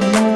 to